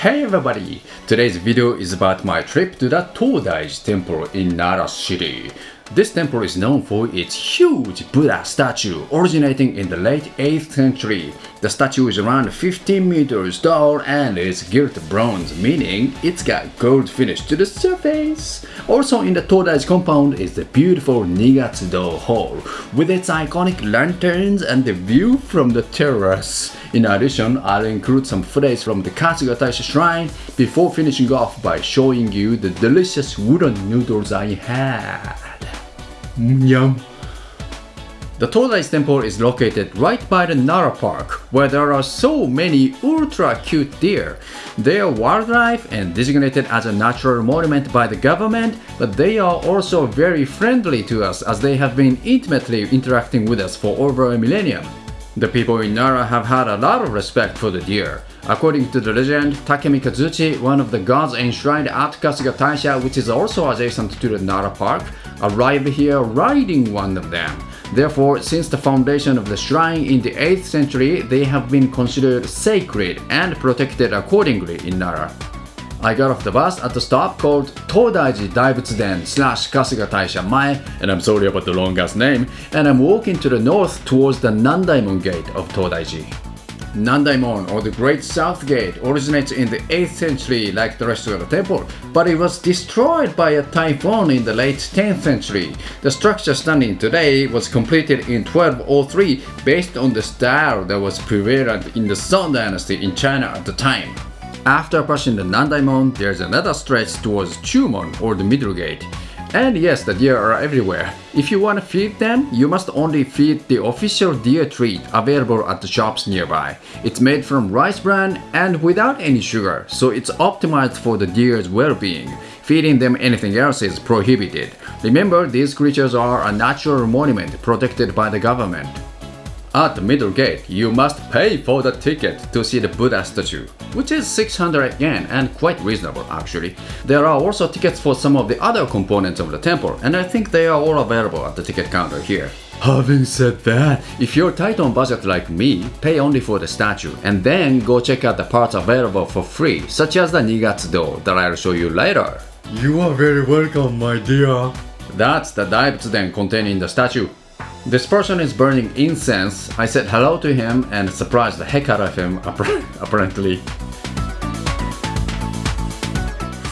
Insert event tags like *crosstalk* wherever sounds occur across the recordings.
Hey everybody! Today's video is about my trip to the Todaiji temple in Nara city. This temple is known for its huge Buddha statue originating in the late 8th century. The statue is around 15 meters tall and is gilt bronze, meaning it's got gold finish to the surface. Also in the Todaiji compound is the beautiful Nigatsudo Hall with its iconic lanterns and the view from the terrace. In addition, I'll include some footage from the Kasuga Taisha shrine before finishing off by showing you the delicious udon noodles I had. Mm, yum. The Todaiji temple is located right by the Nara Park, where there are so many ultra cute deer. They are wildlife and designated as a natural monument by the government, but they are also very friendly to us as they have been intimately interacting with us for over a millennium. The people in Nara have had a lot of respect for the deer. According to the legend, Takemikazuchi, one of the gods enshrined at Kasuga Taisha, which is also adjacent to the Nara Park, arrived here riding one of them. Therefore, since the foundation of the shrine in the 8th century, they have been considered sacred and protected accordingly in Nara. I got off the bus at the stop called Todaiji Daibutsu-den slash Kasuga Taisha Mae, and I'm sorry about the long ass name, and I'm walking to the north towards the Nandaimon gate of Todaiji. Nandaimon or the Great South Gate originates in the 8th century like the rest of the temple, but it was destroyed by a typhoon in the late 10th century. The structure standing today was completed in 1203 based on the style that was prevalent in the Song dynasty in China at the time. After passing the Nandaimon, there's another stretch towards Chumon or the Middle Gate. And yes, the deer are everywhere. If you want to feed them, you must only feed the official deer treat available at the shops nearby. It's made from rice bran and without any sugar, so it's optimized for the deer's well-being. Feeding them anything else is prohibited. Remember, these creatures are a natural monument protected by the government. At the middle gate, you must pay for the ticket to see the Buddha statue, which is 600 yen and quite reasonable actually. There are also tickets for some of the other components of the temple, and I think they are all available at the ticket counter here. Having said that, if you're tight on budget like me, pay only for the statue, and then go check out the parts available for free, such as the Nigatsudo that I'll show you later. You are very welcome, my dear. That's the Daibutsu-den containing the statue. This person is burning incense. I said hello to him and surprised the heck out of him, *laughs* apparently.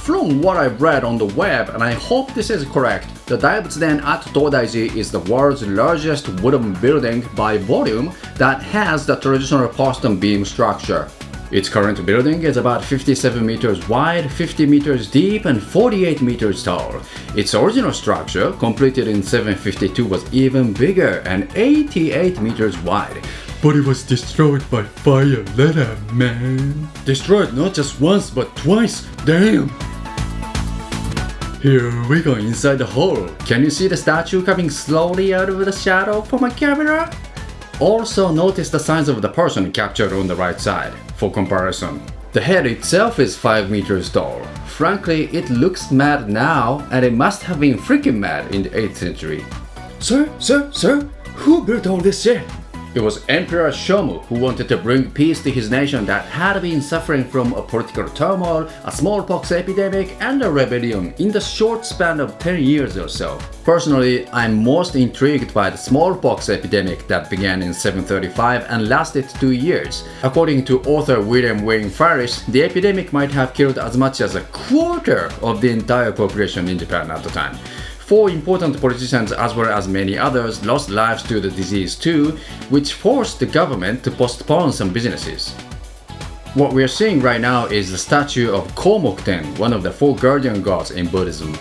From what I've read on the web, and I hope this is correct, the Daibutsu-den at Todaiji is the world's largest wooden building by volume that has the traditional post and beam structure. Its current building is about 57 meters wide, 50 meters deep, and 48 meters tall. Its original structure, completed in 752, was even bigger and 88 meters wide. But it was destroyed by fire let later, man. Destroyed not just once, but twice. Damn! Here we go inside the hall. Can you see the statue coming slowly out of the shadow for my camera? Also notice the signs of the person captured on the right side, for comparison. The head itself is 5 meters tall. Frankly, it looks mad now, and it must have been freaking mad in the 8th century. Sir, sir, sir, who built all this shit? It was Emperor Shomu who wanted to bring peace to his nation that had been suffering from a political turmoil, a smallpox epidemic, and a rebellion in the short span of 10 years or so. Personally, I'm most intrigued by the smallpox epidemic that began in 735 and lasted two years. According to author William Wayne Farris, the epidemic might have killed as much as a quarter of the entire population in Japan at the time. Four important politicians as well as many others lost lives to the disease too, which forced the government to postpone some businesses. What we are seeing right now is the statue of Komokuten, one of the four guardian gods in Buddhism.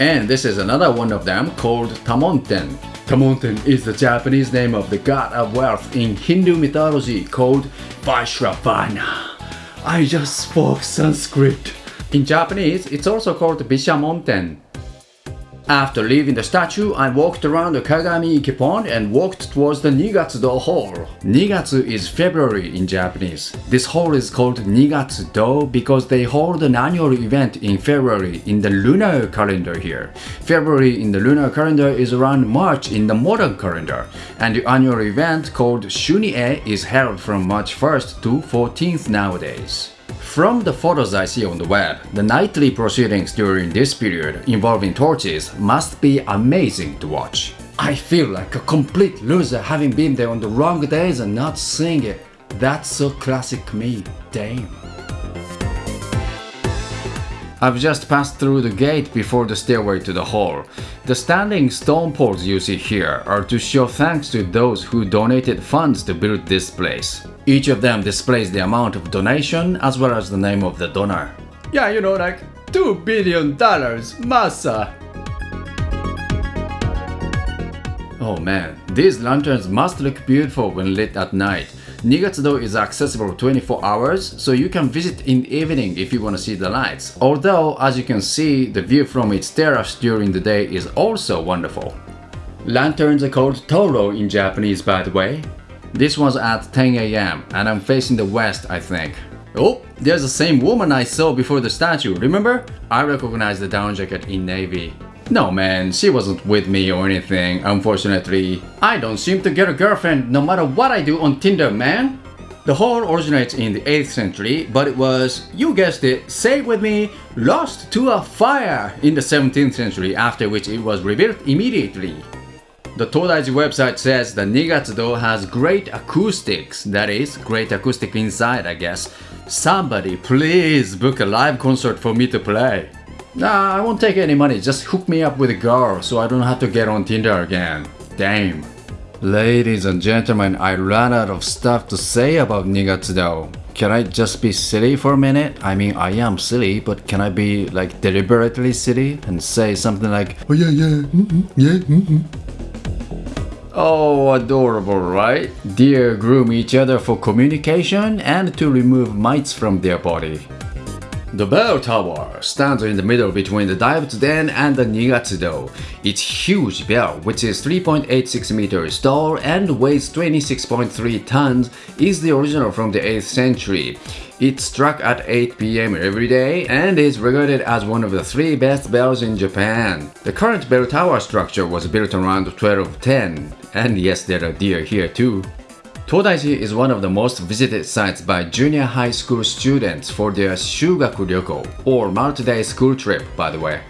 And this is another one of them called Tamonten. Tamonten is the Japanese name of the god of wealth in Hindu mythology called Vaishravana. I just spoke Sanskrit. In Japanese, it's also called Bishamonten. After leaving the statue, I walked around the Kagami Ike Pond and walked towards the Nigatsu-do Hall. Nigatsu is February in Japanese. This hall is called Nigatsu-do because they hold an annual event in February in the lunar calendar here. February in the lunar calendar is around March in the modern calendar, and the annual event called Shuni-e is held from March 1st to 14th nowadays. From the photos I see on the web, the nightly proceedings during this period involving torches must be amazing to watch. I feel like a complete loser having been there on the wrong days and not seeing it. That's so classic me, damn. I've just passed through the gate before the stairway to the hall. The standing stone poles you see here are to show thanks to those who donated funds to build this place. Each of them displays the amount of donation as well as the name of the donor. Yeah, you know, like 2 billion dollars, massa! Oh man, these lanterns must look beautiful when lit at night. Nigatsudo is accessible 24 hours, so you can visit in the evening if you want to see the lights. Although, as you can see, the view from its terrace during the day is also wonderful. Lanterns are called Toro in Japanese by the way. This was at 10 am and I'm facing the west I think. Oh, there's the same woman I saw before the statue, remember? I recognize the down jacket in navy. No man, she wasn't with me or anything, unfortunately. I don't seem to get a girlfriend no matter what I do on Tinder, man. The hall originates in the 8th century, but it was, you guessed it, say with me, lost to a fire in the 17th century, after which it was rebuilt immediately. The Todaiji website says the Nigatsudo has great acoustics, that is, great acoustic inside I guess. Somebody please book a live concert for me to play. Nah, I won't take any money, just hook me up with a girl so I don't have to get on Tinder again. Damn. Ladies and gentlemen, I ran out of stuff to say about Nigatsudo. Can I just be silly for a minute? I mean, I am silly, but can I be like deliberately silly and say something like, Oh yeah, yeah, mm-hmm, yeah, mm-hmm. Oh, adorable, right? Deer groom each other for communication and to remove mites from their body. The bell tower stands in the middle between the Daibutsu Den and the Nigatsudo. Its huge bell, which is 3.86 meters tall and weighs 26.3 tons, is the original from the 8th century. It struck at 8 pm every day and is regarded as one of the three best bells in Japan. The current bell tower structure was built around 1210, and yes, there are deer here too. Todaiji is one of the most visited sites by junior high school students for their Shugaku Ryoko, or multi-day school trip by the way.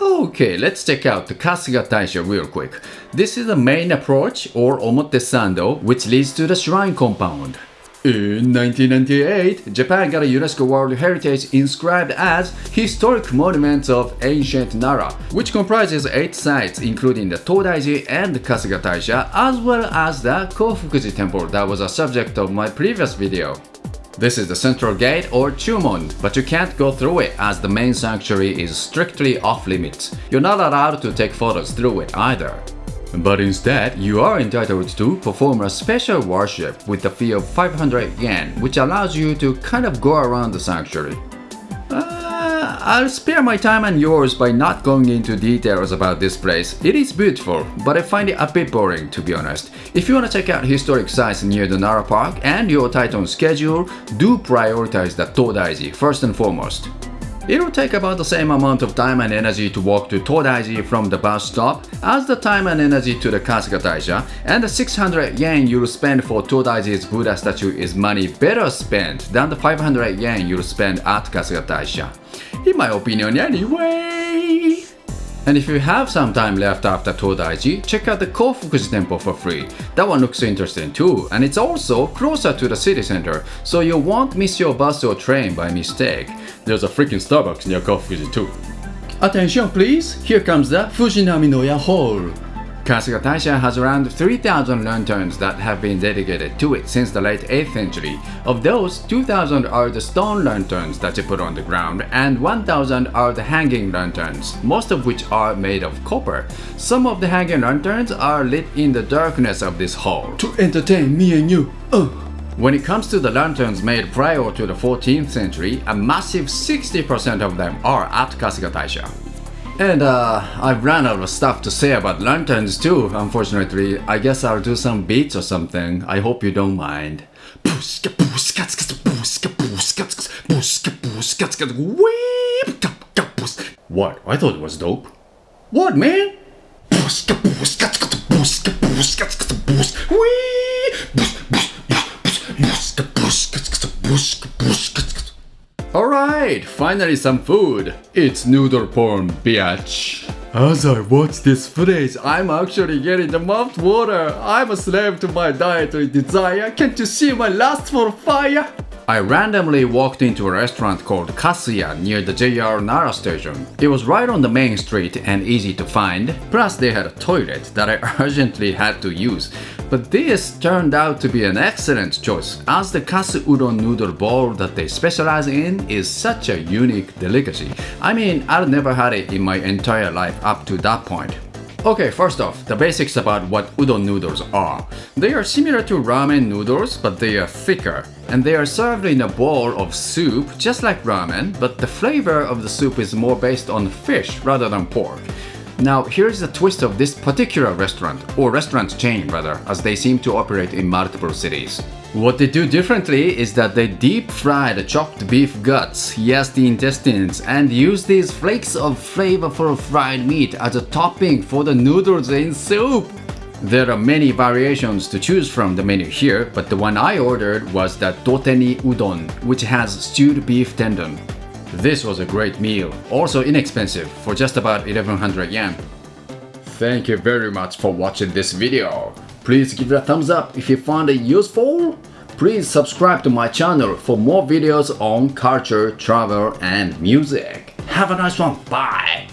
Okay, let's check out the Kasuga Taisha real quick. This is the main approach, or Omotesando, which leads to the shrine compound. In 1998, Japan got a UNESCO World Heritage inscribed as Historic Monuments of Ancient Nara, which comprises 8 sites including the Todaiji and Kasuga Taisha, as well as the Kofukuji Temple that was a subject of my previous video. This is the central gate or Chumon, but you can't go through it as the main sanctuary is strictly off limits. You're not allowed to take photos through it either. But instead, you are entitled to perform a special worship with a fee of 500 yen, which allows you to kind of go around the sanctuary. Uh, I'll spare my time and yours by not going into details about this place. It is beautiful, but I find it a bit boring to be honest. If you want to check out historic sites near the Nara Park and you're tight on schedule, do prioritize the Todaiji first and foremost. It'll take about the same amount of time and energy to walk to Todaiji from the bus stop as the time and energy to the Kasuga Taisha, and the 600 yen you'll spend for Todaiji's Buddha statue is money better spent than the 500 yen you'll spend at Kasuga Taisha. In my opinion anyway! And if you have some time left after Todaiji, check out the Kofukuji temple for free. That one looks interesting too, and it's also closer to the city center, so you won't miss your bus or train by mistake. There's a freaking Starbucks near Kofukuji too. Attention please, here comes the Fujinami no Ya Hall. Kasuga Taisha has around 3000 lanterns that have been dedicated to it since the late 8th century. Of those, 2000 are the stone lanterns that you put on the ground and 1000 are the hanging lanterns, most of which are made of copper. Some of the hanging lanterns are lit in the darkness of this hall. To entertain me and you. Uh. When it comes to the lanterns made prior to the 14th century, a massive 60% of them are at Kasuga Taisha. And uh, I've run out of stuff to say about lanterns too, unfortunately. I guess I'll do some beats or something. I hope you don't mind. What? I thought it was dope. What, man? Finally some food. It's noodle porn, bitch. As I watch this footage, I'm actually getting the mouth water. I'm a slave to my dietary desire. Can't you see my lust for fire? I randomly walked into a restaurant called Kasuya near the JR Nara station. It was right on the main street and easy to find, plus they had a toilet that I *laughs* urgently had to use. But this turned out to be an excellent choice, as the kasu udon noodle bowl that they specialize in is such a unique delicacy. I mean, I've never had it in my entire life up to that point. Okay, first off, the basics about what udon noodles are. They are similar to ramen noodles, but they are thicker. And they are served in a bowl of soup, just like ramen, but the flavor of the soup is more based on fish rather than pork. Now, here's a twist of this particular restaurant, or restaurant chain rather, as they seem to operate in multiple cities. What they do differently is that they deep fry the chopped beef guts, yes the intestines, and use these flakes of flavorful fried meat as a topping for the noodles in soup. There are many variations to choose from the menu here, but the one I ordered was the Doteni Udon, which has stewed beef tendon. This was a great meal, also inexpensive for just about 1100 yen. Thank you very much for watching this video. Please give it a thumbs up if you found it useful. Please subscribe to my channel for more videos on culture, travel, and music. Have a nice one. Bye.